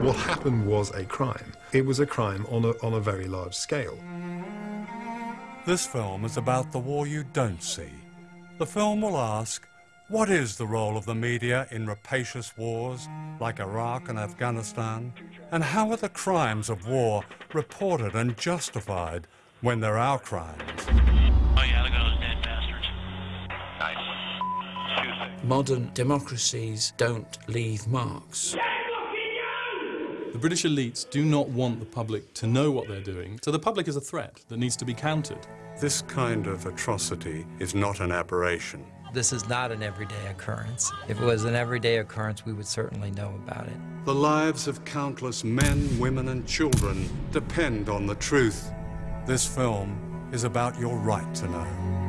What happened was a crime. It was a crime on a, on a very large scale. This film is about the war you don't see. The film will ask, what is the role of the media in rapacious wars like Iraq and Afghanistan? And how are the crimes of war reported and justified when they're our crimes? Oh yeah, look at those dead bastards. Nice. Modern democracies don't leave marks. The British elites do not want the public to know what they're doing, so the public is a threat that needs to be countered. This kind of atrocity is not an aberration. This is not an everyday occurrence. If it was an everyday occurrence, we would certainly know about it. The lives of countless men, women, and children depend on the truth. This film is about your right to know.